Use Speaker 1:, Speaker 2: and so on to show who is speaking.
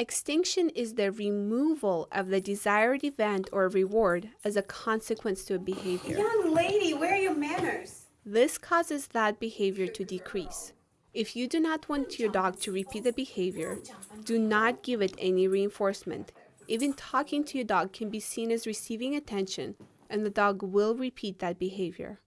Speaker 1: Extinction is the removal of the desired event or reward as a consequence to a behavior.
Speaker 2: Young lady, where are your manners?
Speaker 1: This causes that behavior to decrease. If you do not want your dog to repeat the behavior, do not give it any reinforcement. Even talking to your dog can be seen as receiving attention, and the dog will repeat that behavior.